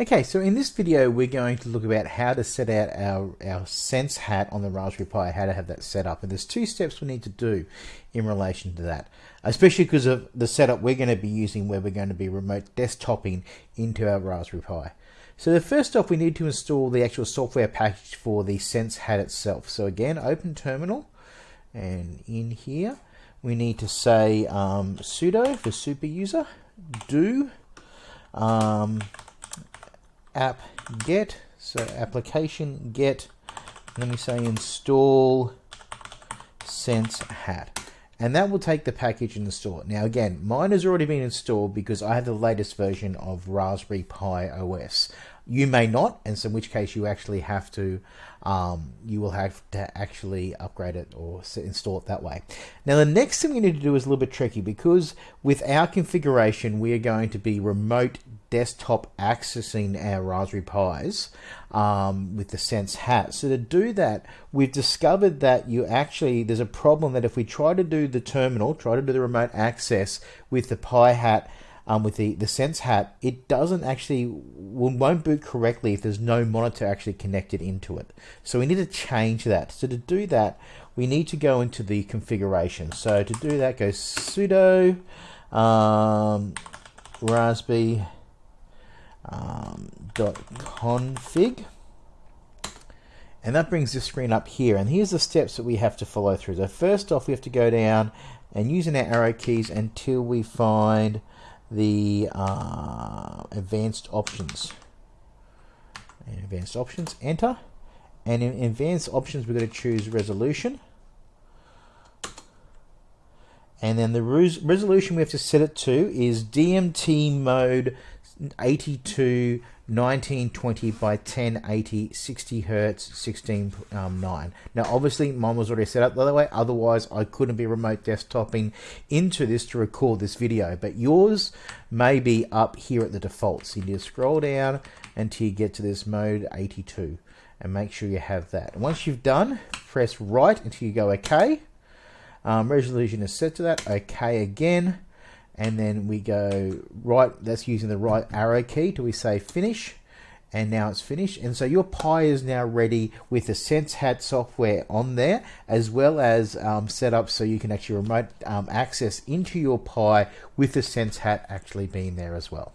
Okay, so in this video we're going to look about how to set out our, our Sense hat on the Raspberry Pi, how to have that set up. And there's two steps we need to do in relation to that, especially because of the setup we're going to be using where we're going to be remote desktoping into our Raspberry Pi. So the first off we need to install the actual software package for the Sense hat itself. So again, open terminal and in here we need to say um, sudo for super user, do um, app get. So application get. Let me say install sense hat. And that will take the package and install it. Now again mine has already been installed because I have the latest version of Raspberry Pi OS you may not and so in which case you actually have to um, you will have to actually upgrade it or install it that way. Now the next thing we need to do is a little bit tricky because with our configuration we are going to be remote desktop accessing our Raspberry Pis um, with the Sense hat. So to do that, we've discovered that you actually, there's a problem that if we try to do the terminal, try to do the remote access with the Pi hat, um, with the, the Sense hat, it doesn't actually, won't boot correctly if there's no monitor actually connected into it. So we need to change that. So to do that, we need to go into the configuration. So to do that, go sudo um, raspberry um, .config. And that brings this screen up here and here's the steps that we have to follow through. So first off we have to go down and using our arrow keys until we find the uh, advanced options. And advanced options enter. And in advanced options we're going to choose resolution. And then the res resolution we have to set it to is DMT mode 82 1920 by 1080 60 hertz 16 um, 9 now obviously mine was already set up the other way. Otherwise I couldn't be remote desktoping into this to record this video. But yours may be up here at the default. So you need to scroll down until you get to this mode 82 and make sure you have that. And once you've done press right until you go OK um, resolution is set to that. OK again and then we go right that's using the right arrow key till we say finish. And now it's finished. And so your Pi is now ready with the sense hat software on there as well as um, set up so you can actually remote um, access into your Pi with the sense hat actually being there as well